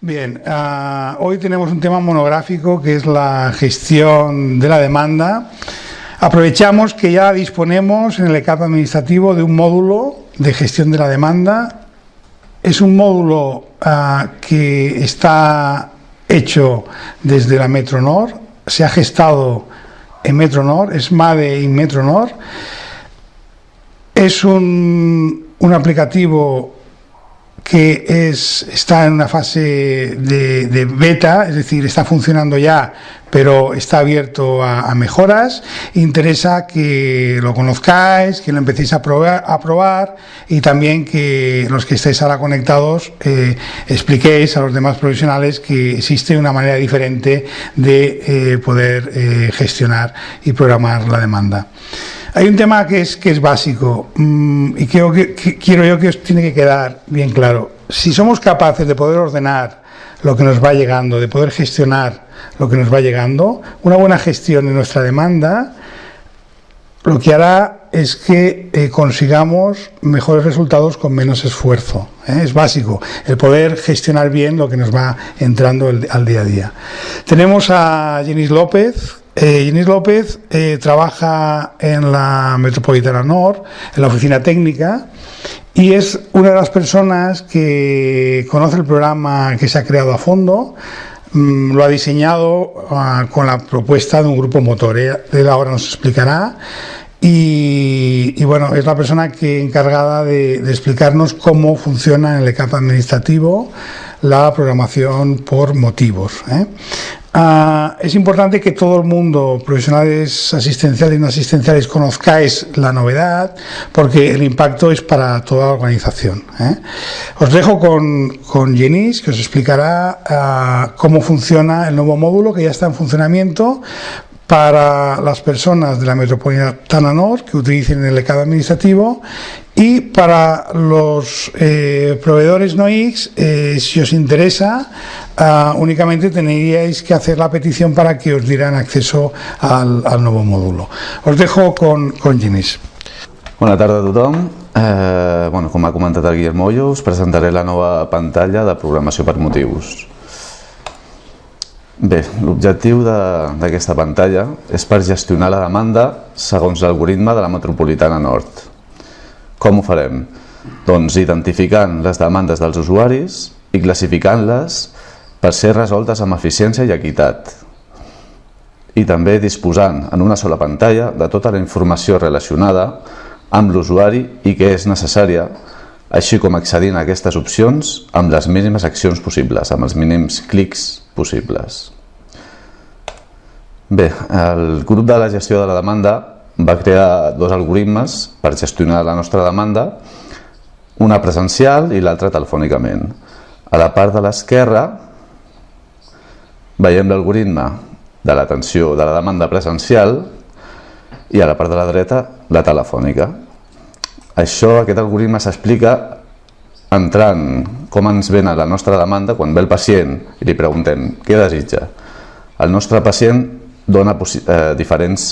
Bien, uh, hoy tenemos un tema monográfico que es la gestión de la demanda. Aprovechamos que ya disponemos en el ECAP administrativo de un módulo de gestión de la demanda. Es un módulo uh, que está hecho desde la Metronor, se ha gestado en Metronor, es MADE y Metronor. Es un, un aplicativo que es, está en una fase de, de, beta, es decir, está funcionando ya, pero está abierto a, a, mejoras. Interesa que lo conozcáis, que lo empecéis a probar, a probar y también que los que estéis ahora conectados eh, expliquéis a los demás profesionales que existe una manera diferente de eh, poder eh, gestionar y programar la demanda. Hay un tema que es, que es básico mmm, y quiero, que, quiero yo que os tiene que quedar bien claro. Si somos capaces de poder ordenar lo que nos va llegando, de poder gestionar lo que nos va llegando, una buena gestión de nuestra demanda lo que hará es que eh, consigamos mejores resultados con menos esfuerzo. ¿eh? Es básico, el poder gestionar bien lo que nos va entrando al día a día. Tenemos a Jenis López, eh, Inés López eh, trabaja en la Metropolitana Nord, en la oficina técnica, y es una de las personas que conoce el programa que se ha creado a fondo, mmm, lo ha diseñado uh, con la propuesta de un grupo motor, él ahora nos explicará. Y, bueno, es la persona que encargada de, de explicarnos cómo funciona en el ECAP administrativo la programación por motivos. ¿eh? Uh, es importante que todo el mundo, profesionales asistenciales y no asistenciales, conozcáis la novedad porque el impacto es para toda la organización. ¿eh? Os dejo con, con Jenis, que os explicará uh, cómo funciona el nuevo módulo que ya está en funcionamiento para las personas de la Metropolitana Nord que utilicen el ECAD administrativo y para los eh, proveedores NOIX, eh, si os interesa, uh, únicamente tendríais que hacer la petición para que os dieran acceso al, al nuevo módulo. Os dejo con, con Ginis. Bona tarda a tothom. Eh, bueno, com ha el Guillermo Ollo, us presentaré la nova pantalla de programació per motius. Bé, l'objectiu d'aquesta pantalla és per gestionar la demanda segons l'algoritme de la Metropolitana Nord. Com ho farem? Doncs identificant les demandes dels usuaris i classificant-les per ser resoltes amb eficiència i equitat. I també disposant en una sola pantalla de tota la informació relacionada amb l'usuari i que és necessària, així com accedint a aquestes opcions amb les mínimes accions possibles, amb els mínims clics possibles. Bé, el grup de la gestió de la demanda va crear dos algoritmes per gestionar la nostra demanda, una presencial i l'altra telefònicament. A la part de l'esquerra veiem l'algoritme de l'atenció de la demanda presencial i a la part de la dreta la telefònica. Això, aquest algoritme s'explica entrant com ens ven la nostra demanda quan ve el pacient i li preguntem què desitja. El nostre pacient dona eh, diferents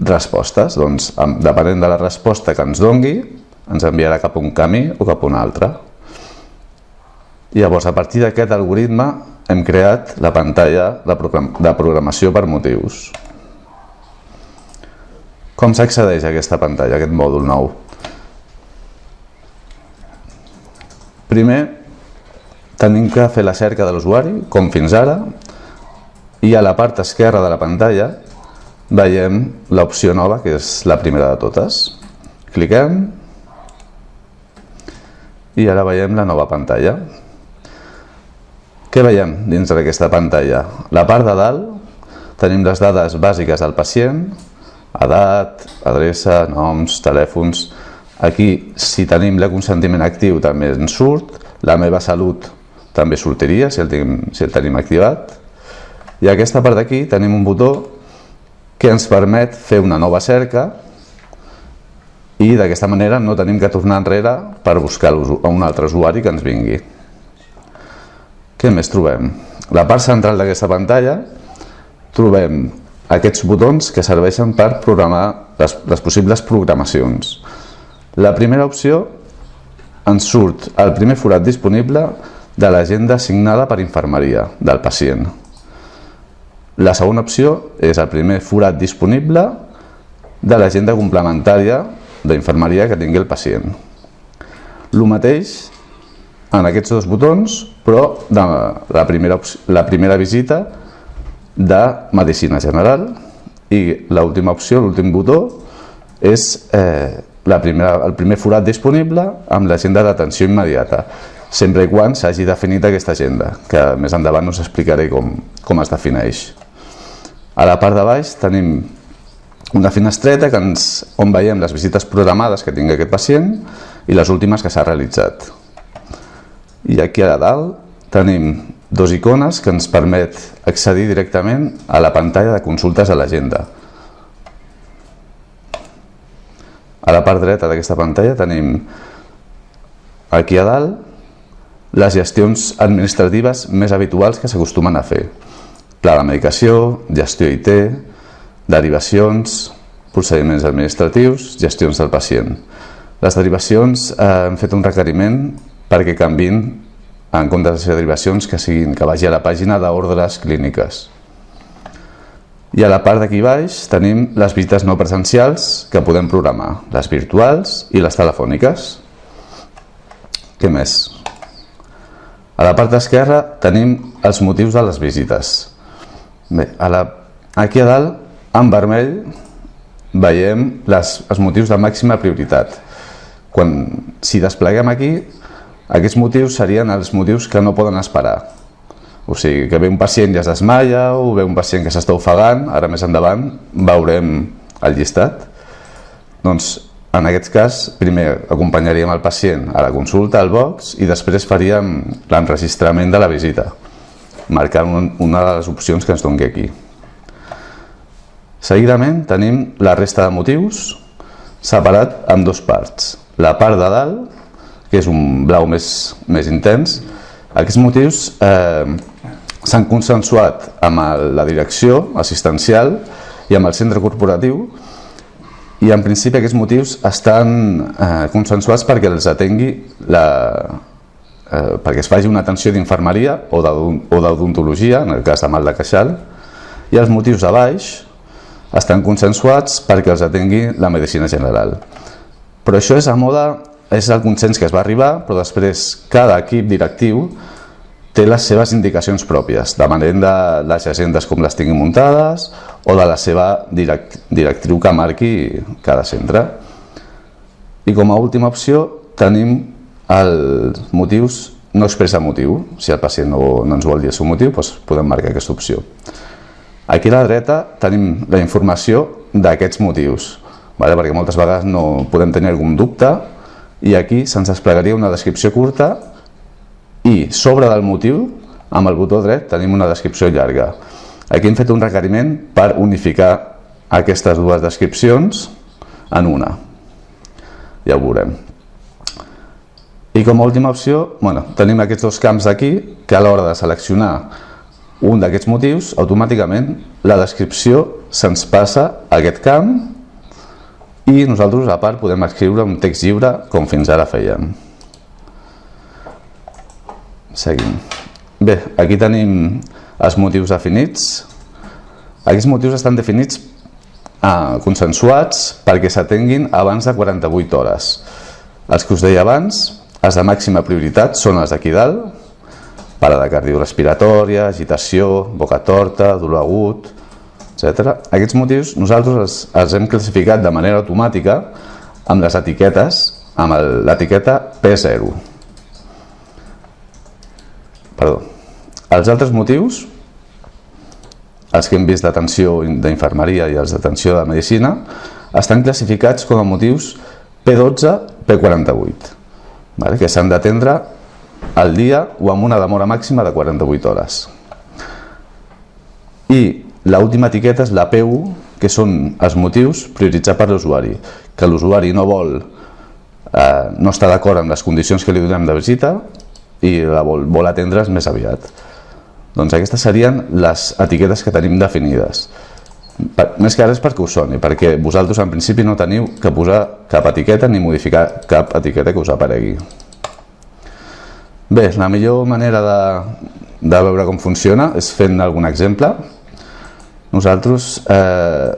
respostes. Doncs, depenent de la resposta que ens dongui, ens enviarà cap a un camí o cap a un altre. I llavors, a partir d'aquest algoritme, hem creat la pantalla de, de programació per motius. Com s'accedeix a aquesta pantalla, a aquest mòdul nou? Primer, tenim que fer la cerca de l'usuari, com fins ara, i a la part esquerra de la pantalla veiem l'opció nova, que és la primera de totes. Cliquem i ara veiem la nova pantalla. Què veiem dins d'aquesta pantalla? La part de dalt tenim les dades bàsiques del pacient, edat, adreça, noms, telèfons. Aquí, si tenim el consentiment actiu, també ens surt. La meva salut també sortiria si el tenim, si el tenim activat. I aquesta part d'aquí tenim un botó que ens permet fer una nova cerca i d'aquesta manera no tenim que tornar enrere per buscar un altre usuari que ens vingui. Què més trobem? La part central d'aquesta pantalla trobem aquests botons que serveixen per programar les, les possibles programacions. La primera opció ens surt el primer forat disponible de l'agenda signada per infermeria del pacient. La segona opció és el primer forat disponible de l'agenda complementària d'infermeria que tingui el pacient. El mateix en aquests dos botons, però de la primera, la primera visita de Medicina General i l'última opció, l'últim botó, és eh, la primera, el primer forat disponible amb l'agenda d'atenció immediata, sempre i quan s'hagi definit aquesta agenda, que més endavant us explicaré com, com es defineix. A la part de baix tenim una finestreta que ens, on veiem les visites programades que tingui aquest pacient i les últimes que s'ha realitzat. I aquí a dalt tenim dos icones que ens permet accedir directament a la pantalla de consultes a l'agenda. A la part dreta d'aquesta pantalla tenim aquí a dalt les gestions administratives més habituals que s'acostumen a fer. Pla de medicació, gestió IT, derivacions, procediments administratius, gestions del pacient. Les derivacions eh, han fet un requeriment perquè canvin en comptes de ser derivacions que, siguin, que vagi a la pàgina d'ordres clíniques. I a la part d'aquí baix tenim les visites no presencials que podem programar, les virtuals i les telefòniques. Què més? A la part d'esquerra tenim els motius de les visites. Bé, a la, aquí a dalt, en vermell, veiem les, els motius de màxima prioritat. Quan, si despleguem aquí, aquests motius serien els motius que no poden esperar. O sigui, que ve un pacient i es desmaia, o ve un pacient que s'està ofegant, ara més endavant veurem el llistat. Doncs, en aquest cas, primer acompanyaríem el pacient a la consulta, al box, i després faríem l'enregistrament de la visita, marcant una de les opcions que ens doni aquí. Seguidament tenim la resta de motius separat en dos parts. La part de dalt, que és un blau més, més intens, aquests motius eh, s'han consensuat amb la direcció assistencial i amb el centre corporatiu i en principi aquests motius estan eh, consensuats perquè els atengui la, eh, perquè es faci una atenció d'infermeria o d'odontologia, en el cas de mal de queixal, i els motius de baix estan consensuats perquè els atengui la medicina general. Però això és a moda és el consens que es va arribar, però després cada equip directiu té les seves indicacions pròpies, depenent de les agendes com les tinguin muntades o de la seva direct, directriu que marqui cada centre. I com a última opció tenim els motius no expressa motiu. Si el pacient no, no ens vol dir el seu motiu, doncs podem marcar aquesta opció. Aquí a la dreta tenim la informació d'aquests motius, vale? perquè moltes vegades no podem tenir algun dubte i aquí se'ns desplegaria una descripció curta i sobre del motiu, amb el botó dret, tenim una descripció llarga. Aquí hem fet un requeriment per unificar aquestes dues descripcions en una. Ja ho veurem. I com a última opció, bueno, tenim aquests dos camps d'aquí, que a l'hora de seleccionar un d'aquests motius, automàticament la descripció se'ns passa a aquest camp i nosaltres a part podem escriure un text lliure com fins ara fèiem. Seguim. Bé, aquí tenim els motius definits. Aquests motius estan definits eh, consensuats perquè s'atenguin abans de 48 hores. Els que us deia abans, els de màxima prioritat són els d'aquí dalt, parada cardiorrespiratòria, agitació, boca torta, dolor agut, etc. Aquests motius nosaltres els, els hem classificat de manera automàtica amb les etiquetes, amb l'etiqueta P0. Perdó. Els altres motius, els que hem vist d'atenció d'infermeria i els d'atenció de medicina, estan classificats com a motius P12, P48, vale? que s'han d'atendre al dia o amb una demora màxima de 48 hores. I L'última etiqueta és la P1, que són els motius prioritzats per l'usuari, que l'usuari no vol, eh, no està d'acord amb les condicions que li donem de visita i la vol, vol atendre's més aviat. Doncs aquestes serien les etiquetes que tenim definides. Per, més que res perquè us soni, perquè vosaltres en principi no teniu que posar cap etiqueta ni modificar cap etiqueta que us aparegui. Bé, la millor manera de, de veure com funciona és fent algun exemple. Nosaltres eh,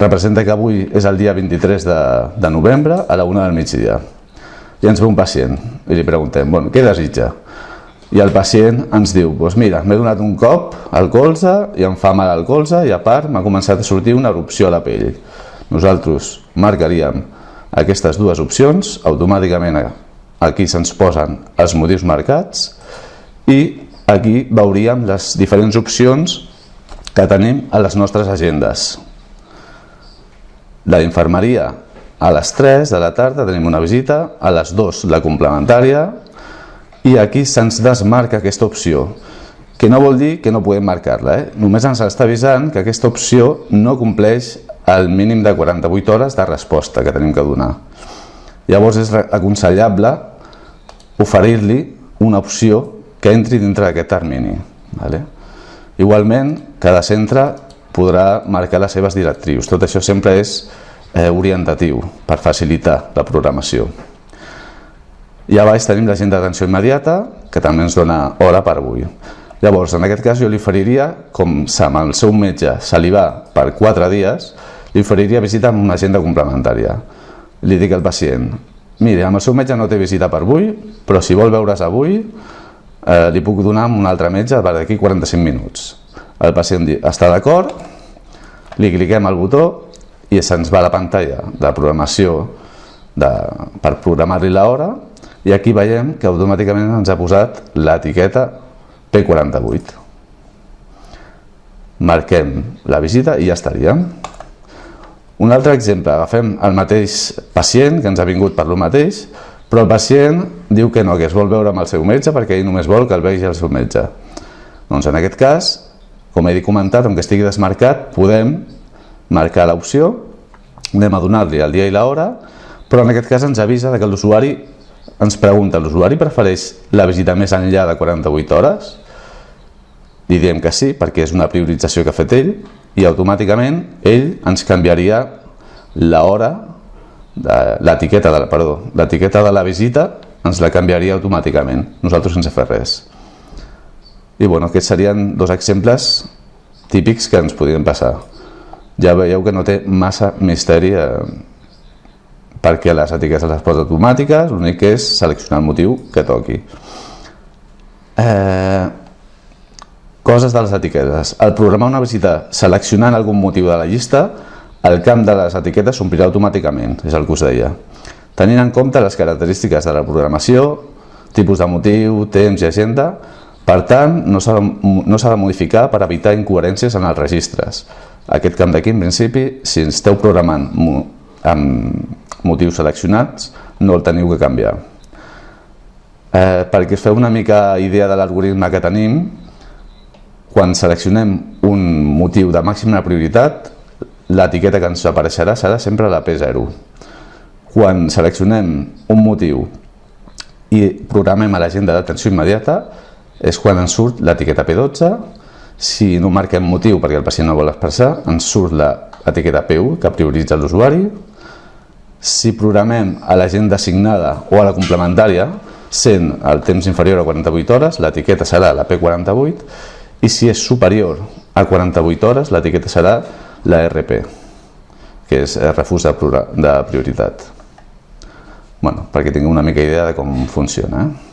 representa que avui és el dia 23 de, de novembre a la una del migdia i ens ve un pacient i li preguntem, bueno, què desitja? I el pacient ens diu, doncs mira, m'he donat un cop al colze i em fa mal al colze i a part m'ha començat a sortir una erupció a la pell. Nosaltres marcaríem aquestes dues opcions, automàticament aquí se'ns posen els motius marcats i aquí veuríem les diferents opcions que tenim a les nostres agendes. La d'infermeria a les 3 de la tarda tenim una visita, a les 2 la complementària i aquí se'ns desmarca aquesta opció que no vol dir que no podem marcar-la, eh? només ens està avisant que aquesta opció no compleix el mínim de 48 hores de resposta que tenim que donar. Llavors és aconsellable oferir-li una opció que entri dintre d'aquest termini. Vale? Igualment, cada centre podrà marcar les seves directrius. Tot això sempre és eh, orientatiu per facilitar la programació. I a baix tenim la gent d'atenció immediata, que també ens dona hora per avui. Llavors, en aquest cas jo li oferiria, com amb el seu metge se li va per 4 dies, li oferiria visita amb una agenda complementària li dic al pacient, mire, amb el seu metge no té visita per avui, però si vol veure's avui, eh, li puc donar amb un altre metge per d'aquí 45 minuts. El pacient està d'acord, li cliquem al botó i se'ns va la pantalla de programació de, per programar-li l'hora i aquí veiem que automàticament ens ha posat l'etiqueta P48. Marquem la visita i ja estaríem. Un altre exemple, agafem el mateix pacient que ens ha vingut per lo mateix, però el pacient diu que no, que es vol veure amb el seu metge perquè ell només vol que el vegi el seu metge. Doncs en aquest cas, com he comentat, aunque estigui desmarcat, podem marcar l'opció, anem a donar-li el dia i l'hora, però en aquest cas ens avisa que l'usuari ens pregunta, l'usuari prefereix la visita més enllà de 48 hores? Li diem que sí, perquè és una priorització que ha fet ell, i automàticament ell ens canviaria l'hora, l'etiqueta de, perdó, l'etiqueta de la visita ens la canviaria automàticament, nosaltres sense fer res. I bueno, aquests serien dos exemples típics que ens podrien passar. Ja veieu que no té massa misteri eh, perquè les etiquetes les posa automàtiques, l'únic que és seleccionar el motiu que toqui. Eh, Coses de les etiquetes. Al programar una visita seleccionant algun motiu de la llista, el camp de les etiquetes s'omplirà automàticament, és el que us deia. Tenint en compte les característiques de la programació, tipus de motiu, temps i agenda, per tant, no s'ha no de modificar per evitar incoherències en els registres. Aquest camp d'aquí, en principi, si esteu programant amb motius seleccionats, no el teniu que canviar. Eh, perquè us feu una mica idea de l'algoritme que tenim, quan seleccionem un motiu de màxima prioritat, l'etiqueta que ens apareixerà serà sempre la P0. Quan seleccionem un motiu i programem a l'agenda d'atenció immediata, és quan ens surt l'etiqueta P12. Si no marquem motiu perquè el pacient no vol expressar, ens surt l'etiqueta P1, que prioritza l'usuari. Si programem a l'agenda assignada o a la complementària, sent el temps inferior a 48 hores, l'etiqueta serà la P48 i si és superior a 48 hores l'etiqueta serà la RP que és refús de prioritat bueno, perquè tingueu una mica idea de com funciona eh?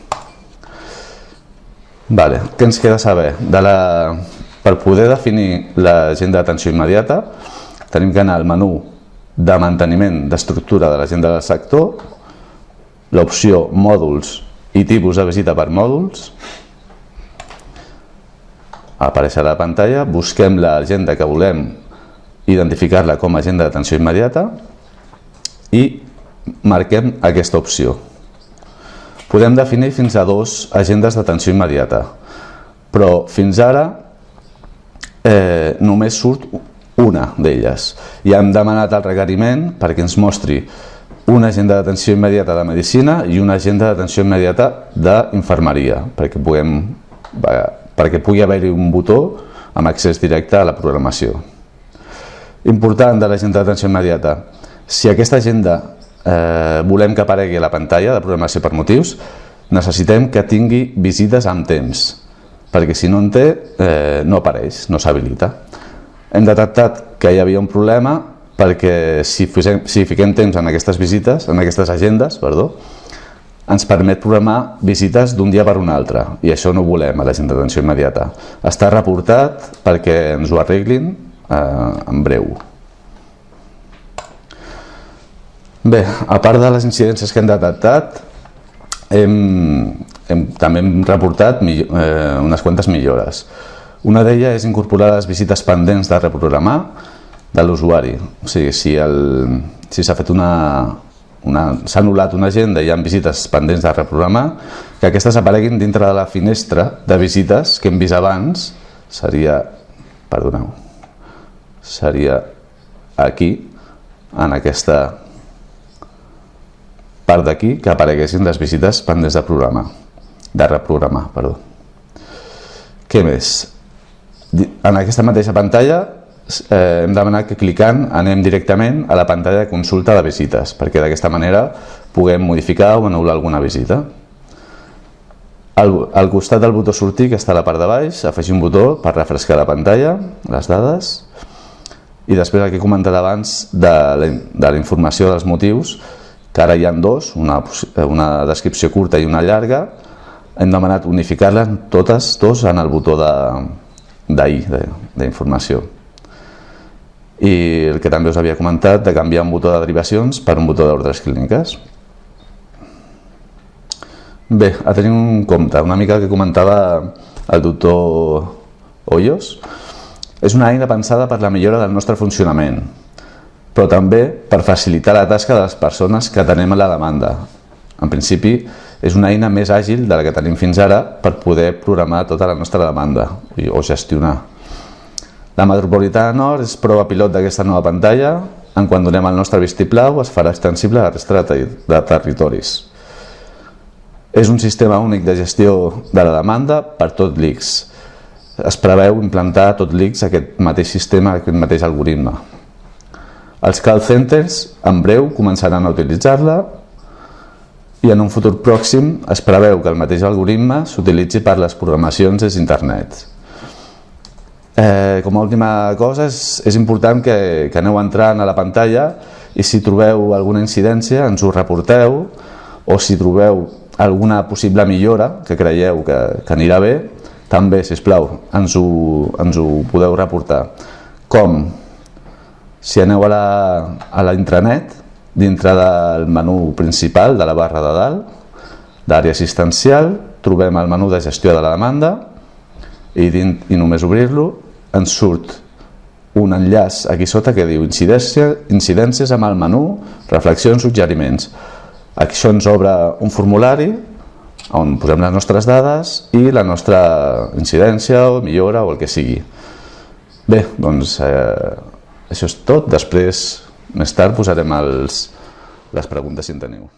Vale. què ens queda saber? De la... per poder definir l'agenda d'atenció immediata tenim que anar al menú de manteniment d'estructura de l'agenda del sector l'opció mòduls i tipus de visita per mòduls apareixerà a la pantalla, busquem l'agenda que volem identificar-la com a agenda d'atenció immediata i marquem aquesta opció. Podem definir fins a dos agendes d'atenció immediata, però fins ara eh, només surt una d'elles. I hem demanat el requeriment perquè ens mostri una agenda d'atenció immediata de medicina i una agenda d'atenció immediata d'infermeria, perquè puguem perquè pugui haver-hi un botó amb accés directe a la programació. Important de l'agenda d'atenció immediata. Si aquesta agenda eh, volem que aparegui a la pantalla de programació per motius, necessitem que tingui visites amb temps, perquè si no en té, eh, no apareix, no s'habilita. Hem detectat que hi havia un problema perquè si, fosem, si fiquem temps en aquestes visites, en aquestes agendes, perdó, ens permet programar visites d'un dia per un altre i això no ho volem a la gent d'atenció immediata. Està reportat perquè ens ho arreglin eh, en breu. Bé, a part de les incidències que hem detectat, hem, hem, també hem reportat eh, unes quantes millores. Una d'elles és incorporar les visites pendents de reprogramar de l'usuari. O sigui, si s'ha si fet una, s'ha anul·lat una agenda i hi ha visites pendents de reprogramar, que aquestes apareguin dintre de la finestra de visites que hem vist abans, seria, perdoneu, seria aquí, en aquesta part d'aquí, que apareguessin les visites pendents de programar, de reprogramar, perdó. Què més? En aquesta mateixa pantalla eh, hem demanat que clicant anem directament a la pantalla de consulta de visites, perquè d'aquesta manera puguem modificar o anul·lar alguna visita. Al, al costat del botó sortir, que està a la part de baix, afegir un botó per refrescar la pantalla, les dades, i després el que he comentat abans de la, de la informació dels motius, que ara hi ha dos, una, una descripció curta i una llarga, hem demanat unificar-les totes dos en el botó d'ahir, d'informació. I el que també us havia comentat de canviar un botó de derivacions per un botó d'ordres clíniques. Bé, a tenir un compte, una mica que comentava el doctor Hoyos, és una eina pensada per la millora del nostre funcionament, però també per facilitar la tasca de les persones que tenem a la demanda. En principi, és una eina més àgil de la que tenim fins ara per poder programar tota la nostra demanda o gestionar. La Metropolitana Nord és prova pilot d'aquesta nova pantalla, en quan donem el nostre vistiplau es farà extensible a la resta de territoris. És un sistema únic de gestió de la demanda per tot l'ICS. Es preveu implantar tot l'ICS aquest mateix sistema, aquest mateix algoritme. Els call centers en breu començaran a utilitzar-la i en un futur pròxim es preveu que el mateix algoritme s'utilitzi per les programacions des d'internet. Eh, com a última cosa, és, és important que, que aneu entrant a la pantalla i si trobeu alguna incidència ens ho reporteu o si trobeu alguna possible millora que creieu que, que anirà bé, també, si us plau, ens ho, ens ho podeu reportar. Com? Si aneu a la, a la intranet, dintre del menú principal de la barra de dalt, d'àrea assistencial, trobem el menú de gestió de la demanda i, dins, i només obrir-lo ens surt un enllaç aquí sota que diu incidència, incidències amb el menú, reflexions, suggeriments. Això ens obre un formulari on posem les nostres dades i la nostra incidència o millora o el que sigui. Bé, doncs eh, això és tot. Després, més tard, posarem els, les preguntes si en teniu.